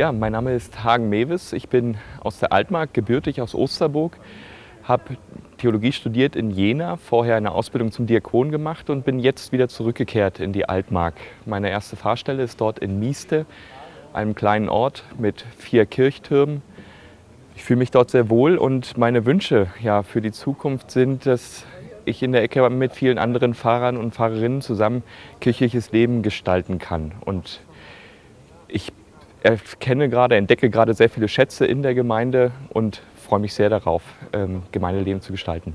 Ja, mein Name ist Hagen Mewes. Ich bin aus der Altmark, gebürtig aus Osterburg, habe Theologie studiert in Jena, vorher eine Ausbildung zum Diakon gemacht und bin jetzt wieder zurückgekehrt in die Altmark. Meine erste Fahrstelle ist dort in Mieste, einem kleinen Ort mit vier Kirchtürmen. Ich fühle mich dort sehr wohl und meine Wünsche ja, für die Zukunft sind, dass ich in der Ecke mit vielen anderen Fahrern und Fahrerinnen zusammen kirchliches Leben gestalten kann. Und ich erkenne gerade, entdecke gerade sehr viele Schätze in der Gemeinde und freue mich sehr darauf, ähm, Gemeindeleben zu gestalten.